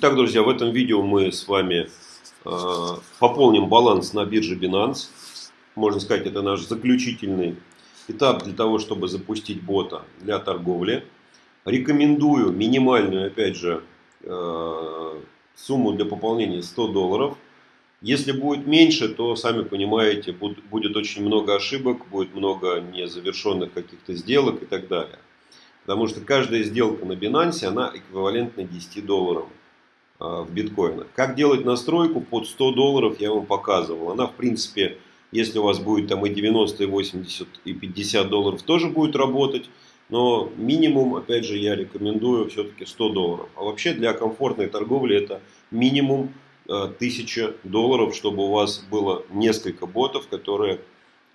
Так, друзья, в этом видео мы с вами э, пополним баланс на бирже Binance. Можно сказать, это наш заключительный этап для того, чтобы запустить бота для торговли. Рекомендую минимальную, опять же, э, сумму для пополнения 100 долларов. Если будет меньше, то, сами понимаете, будет, будет очень много ошибок, будет много незавершенных каких-то сделок и так далее. Потому что каждая сделка на Binance, она эквивалентна 10 долларам. А, в биткоинах. Как делать настройку под 100 долларов я вам показывал. Она в принципе, если у вас будет там и 90, и 80, и 50 долларов тоже будет работать. Но минимум, опять же, я рекомендую все-таки 100 долларов. А вообще для комфортной торговли это минимум 1000 а, долларов, чтобы у вас было несколько ботов, которые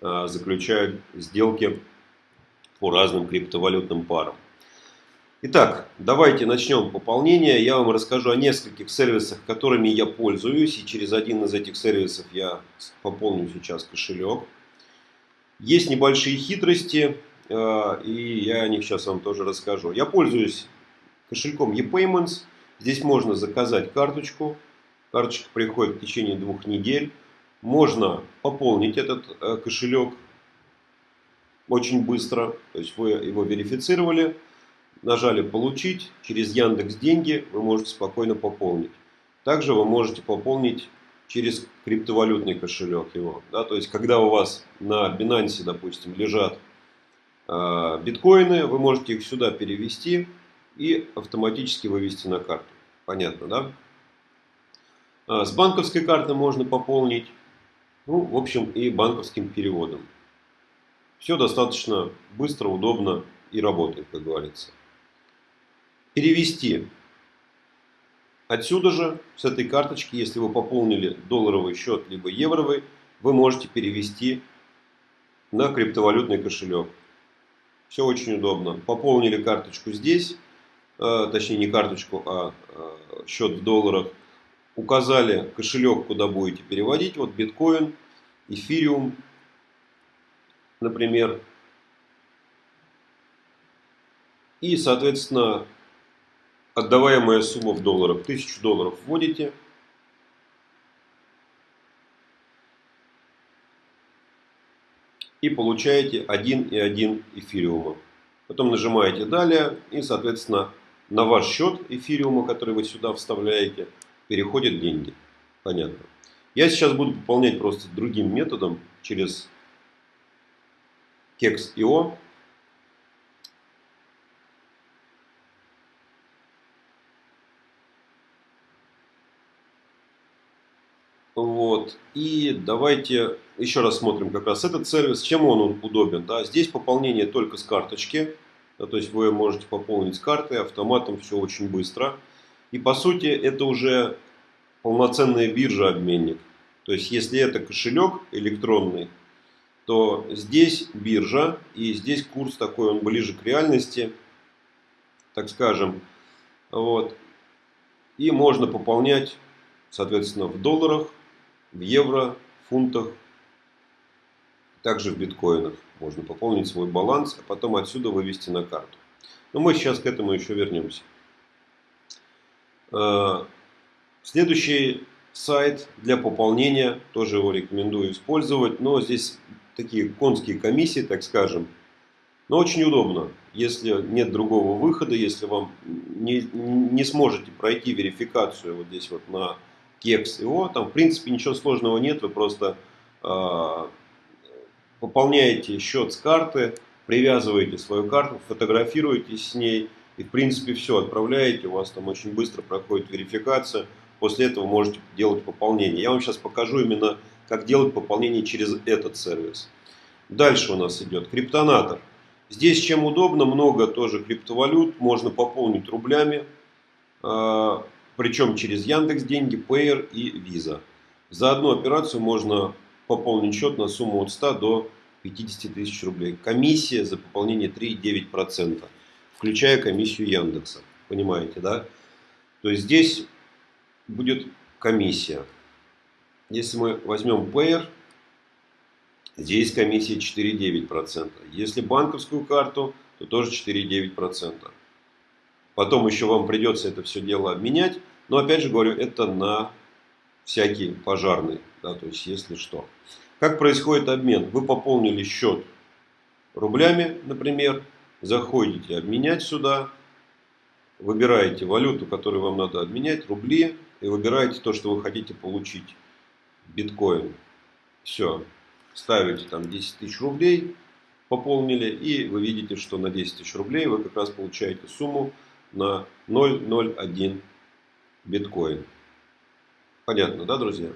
а, заключают сделки по разным криптовалютным парам. Итак, давайте начнем пополнение. Я вам расскажу о нескольких сервисах, которыми я пользуюсь. И через один из этих сервисов я пополню сейчас кошелек. Есть небольшие хитрости, э, и я о них сейчас вам тоже расскажу. Я пользуюсь кошельком ePayments. Здесь можно заказать карточку. Карточка приходит в течение двух недель. Можно пополнить этот э, кошелек очень быстро. То есть вы его верифицировали нажали «Получить», через Яндекс Деньги вы можете спокойно пополнить. Также вы можете пополнить через криптовалютный кошелек его. Да, то есть, когда у вас на Binance, допустим, лежат э, биткоины, вы можете их сюда перевести и автоматически вывести на карту. Понятно, да? А, с банковской карты можно пополнить. Ну, в общем, и банковским переводом. Все достаточно быстро, удобно и работает, как говорится перевести отсюда же, с этой карточки, если вы пополнили долларовый счет, либо евровый, вы можете перевести на криптовалютный кошелек. Все очень удобно. Пополнили карточку здесь, э, точнее не карточку, а э, счет в долларах. Указали кошелек, куда будете переводить. Вот биткоин, эфириум, например. И, соответственно, отдаваемая сумма в долларах. 1000 долларов вводите. И получаете 1,1 эфириума. Потом нажимаете далее и, соответственно, на ваш счет эфириума, который вы сюда вставляете, переходят деньги. Понятно. Я сейчас буду пополнять просто другим методом через Kex.io. Вот. И давайте еще раз смотрим как раз этот сервис. Чем он удобен? Да? Здесь пополнение только с карточки. Да, то есть вы можете пополнить с карты, автоматом все очень быстро. И по сути это уже полноценная биржа-обменник. То есть если это кошелек электронный, то здесь биржа и здесь курс такой, он ближе к реальности, так скажем. Вот. И можно пополнять, соответственно, в долларах, в евро, фунтах, также в биткоинах. Можно пополнить свой баланс, а потом отсюда вывести на карту. Но мы сейчас к этому еще вернемся. А, следующий сайт для пополнения, тоже его рекомендую использовать, но здесь такие конские комиссии, так скажем. Но очень удобно, если нет другого выхода, если вам не, не сможете пройти верификацию вот здесь вот на кекс его, там в принципе ничего сложного нет, вы просто э, пополняете счет с карты, привязываете свою карту, фотографируетесь с ней и в принципе все, отправляете, у вас там очень быстро проходит верификация, после этого можете делать пополнение. Я вам сейчас покажу именно, как делать пополнение через этот сервис. Дальше у нас идет криптонатор. Здесь чем удобно, много тоже криптовалют, можно пополнить рублями. Причем через Яндекс Деньги, Payer и Visa. За одну операцию можно пополнить счет на сумму от 100 до 50 тысяч рублей. Комиссия за пополнение 3,9%, включая комиссию Яндекса. Понимаете, да? То есть здесь будет комиссия. Если мы возьмем Payer, здесь комиссия 4,9%. Если банковскую карту, то тоже 4,9%. Потом еще вам придется это все дело обменять. Но опять же говорю, это на всякий пожарный, да, то есть если что. Как происходит обмен? Вы пополнили счет рублями, например, заходите обменять сюда, выбираете валюту, которую вам надо обменять, рубли, и выбираете то, что вы хотите получить, биткоин. Все, ставите там 10 тысяч рублей, пополнили, и вы видите, что на 10 тысяч рублей вы как раз получаете сумму на 0,01 биткоин. Понятно, да, друзья?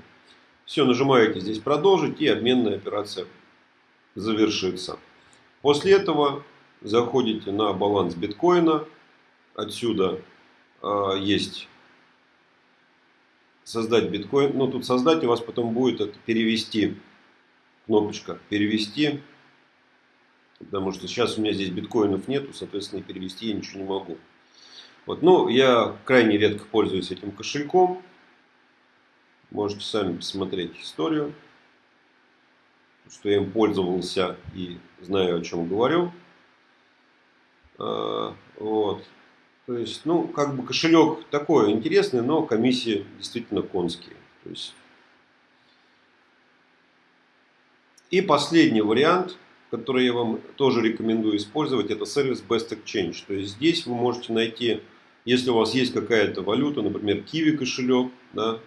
Все, нажимаете здесь продолжить, и обменная операция завершится. После этого заходите на баланс биткоина. Отсюда э, есть создать биткоин. Ну, тут создать у вас потом будет это перевести. Кнопочка перевести. Потому что сейчас у меня здесь биткоинов нету, соответственно, перевести я ничего не могу. Вот, ну, я крайне редко пользуюсь этим кошельком. Можете сами посмотреть историю, что я им пользовался и знаю, о чем говорю. А, вот. То есть, ну, как бы кошелек такой интересный, но комиссии действительно конские. То есть... И последний вариант, который я вам тоже рекомендую использовать, это сервис Best Exchange. То есть здесь вы можете найти, если у вас есть какая-то валюта, например, Kiwi кошелек, да,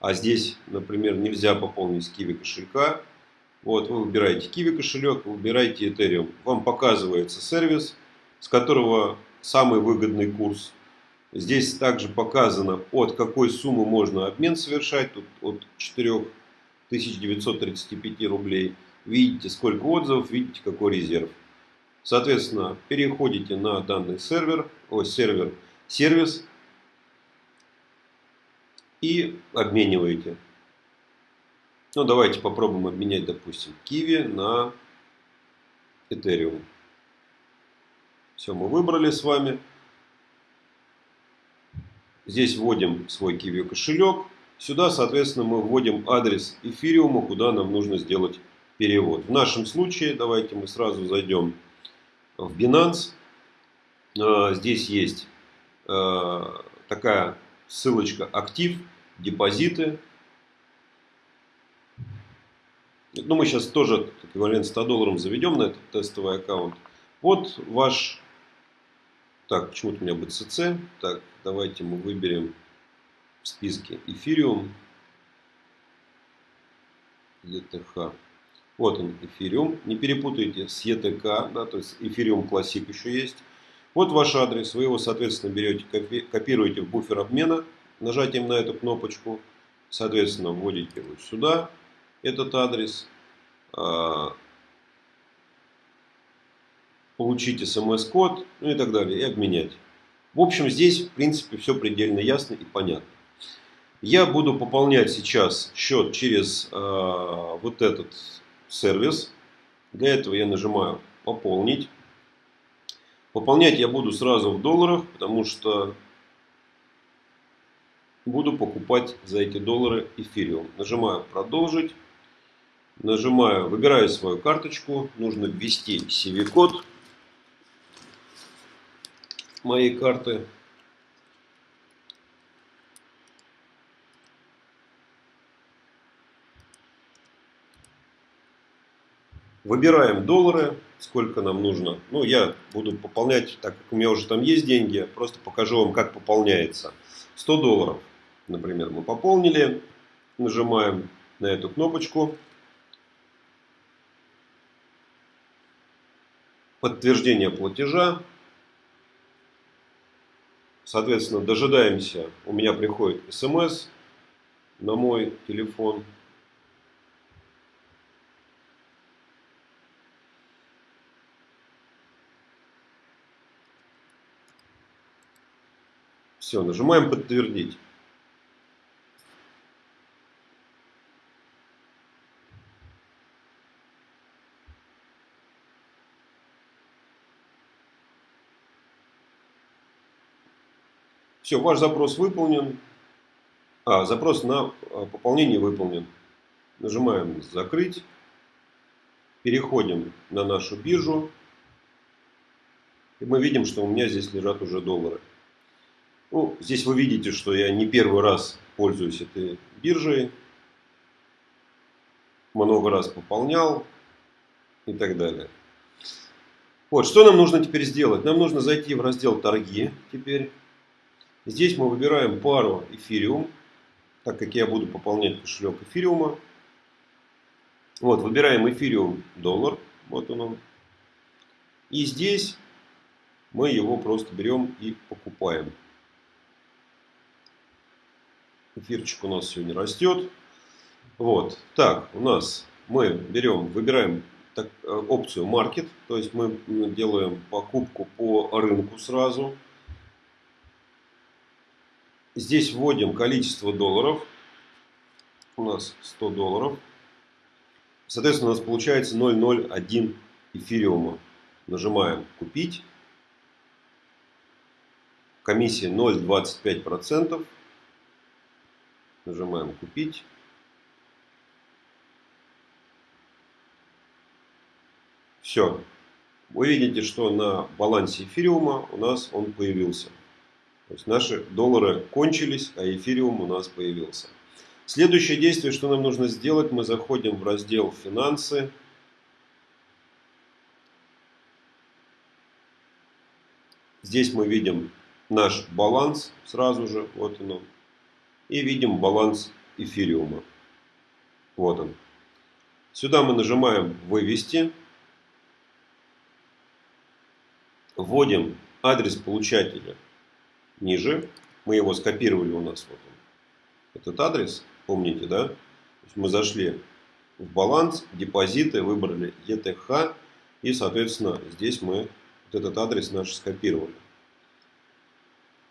а здесь, например, нельзя пополнить Kiwi кошелька, вот, вы выбираете Kiwi кошелек, выбираете Ethereum. Вам показывается сервис, с которого самый выгодный курс. Здесь также показано, от какой суммы можно обмен совершать. Тут от 4935 рублей. Видите, сколько отзывов, видите, какой резерв. Соответственно, переходите на данный сервер, ой, сервер, сервис и обмениваете. Ну, давайте попробуем обменять, допустим, Kiwi на Ethereum. Все, мы выбрали с вами. Здесь вводим свой Kiwi кошелек. Сюда, соответственно, мы вводим адрес эфириума, куда нам нужно сделать перевод. В нашем случае, давайте мы сразу зайдем в Binance. А, здесь есть такая ссылочка «Актив», «Депозиты». Ну, мы сейчас тоже эквивалент 100 долларов заведем на этот тестовый аккаунт. Вот ваш так, почему-то у меня BCC. Так, давайте мы выберем в списке Ethereum. ETH. Вот он, Ethereum. Не перепутайте с ETK, да, то есть Ethereum Classic еще есть. Вот ваш адрес. Вы его, соответственно, берете, копируете в буфер обмена нажатием на эту кнопочку. Соответственно, вводите его сюда, этот адрес. А, получить смс-код, ну и так далее, и обменять. В общем, здесь, в принципе, все предельно ясно и понятно. Я буду пополнять сейчас счет через э, вот этот сервис. Для этого я нажимаю «Пополнить». Пополнять я буду сразу в долларах, потому что буду покупать за эти доллары эфириум. Нажимаю «Продолжить». Нажимаю, выбираю свою карточку. Нужно ввести CV-код моей карты. Выбираем доллары, сколько нам нужно. Ну, я буду пополнять, так как у меня уже там есть деньги, просто покажу вам, как пополняется. 100 долларов, например, мы пополнили. Нажимаем на эту кнопочку. Подтверждение платежа. Соответственно, дожидаемся, у меня приходит смс на мой телефон. Все, нажимаем подтвердить. Все, ваш запрос выполнен. А, запрос на а, пополнение выполнен. Нажимаем «Закрыть». Переходим на нашу биржу. И мы видим, что у меня здесь лежат уже доллары. Ну, здесь вы видите, что я не первый раз пользуюсь этой биржей. Много раз пополнял и так далее. Вот, что нам нужно теперь сделать? Нам нужно зайти в раздел торги теперь. Здесь мы выбираем пару эфириум, так как я буду пополнять кошелек эфириума. Вот, выбираем эфириум доллар, вот он он. И здесь мы его просто берем и покупаем. Эфирчик у нас сегодня растет. Вот. Так, у нас мы берем, выбираем так, э, опцию Market. То есть мы делаем покупку по рынку сразу. Здесь вводим количество долларов. У нас 100 долларов. Соответственно, у нас получается 0,01 эфириума. Нажимаем купить. Комиссия 0,25%. Нажимаем купить. Все. Вы видите, что на балансе эфириума у нас он появился. То есть наши доллары кончились, а эфириум у нас появился. Следующее действие, что нам нужно сделать, мы заходим в раздел «Финансы». Здесь мы видим наш баланс сразу же, вот он. И видим баланс эфириума. Вот он. Сюда мы нажимаем «Вывести». Вводим адрес получателя ниже. Мы его скопировали у нас. Вот он. Этот адрес. Помните, да? мы зашли в баланс, депозиты, выбрали ETH. И, соответственно, здесь мы вот этот адрес наш скопировали.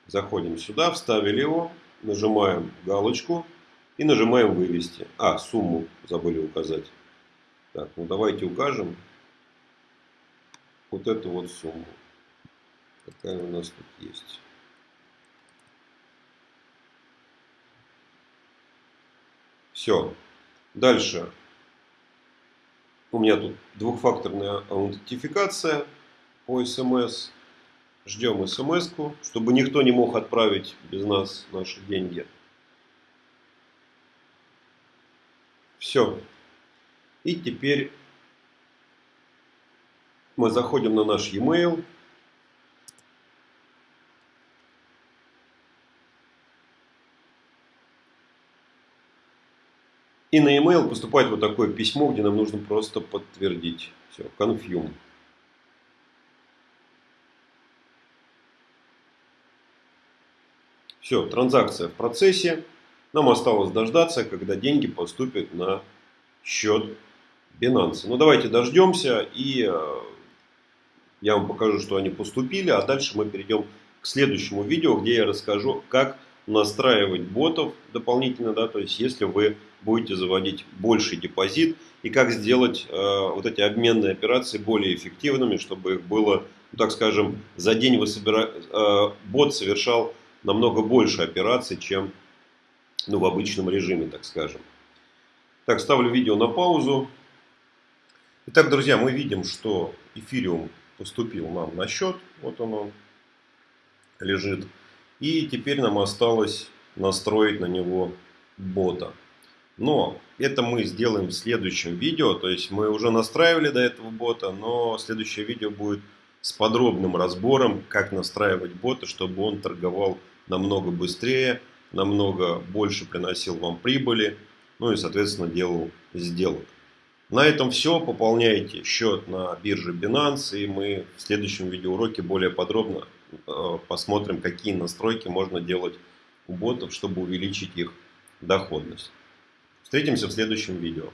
Заходим сюда, вставили его, нажимаем галочку и нажимаем вывести. А, сумму забыли указать. Так, ну давайте укажем вот эту вот сумму. Какая у нас тут есть. Все. Дальше. У меня тут двухфакторная аутентификация по смс. Ждем смс, чтобы никто не мог отправить без нас наши деньги. Все. И теперь мы заходим на наш e-mail. И на e-mail поступает вот такое письмо, где нам нужно просто подтвердить. Все, confirm. Все, транзакция в процессе. Нам осталось дождаться, когда деньги поступят на счет Binance. Ну давайте дождемся и э, я вам покажу, что они поступили. А дальше мы перейдем к следующему видео, где я расскажу, как настраивать ботов дополнительно, да, то есть если вы будете заводить больший депозит и как сделать э, вот эти обменные операции более эффективными, чтобы их было, ну, так скажем, за день вы собира... э, бот совершал намного больше операций, чем ну, в обычном режиме, так скажем. Так, ставлю видео на паузу. Итак, друзья, мы видим, что эфириум поступил нам на счет. Вот он, он лежит. И теперь нам осталось настроить на него бота. Но это мы сделаем в следующем видео. То есть мы уже настраивали до этого бота, но следующее видео будет с подробным разбором, как настраивать бота, чтобы он торговал намного быстрее, намного больше приносил вам прибыли, ну и, соответственно, делал сделок. На этом все. Пополняйте счет на бирже Binance, и мы в следующем видеоуроке более подробно Э, посмотрим, какие настройки можно делать у ботов, чтобы увеличить их доходность. Встретимся в следующем видео.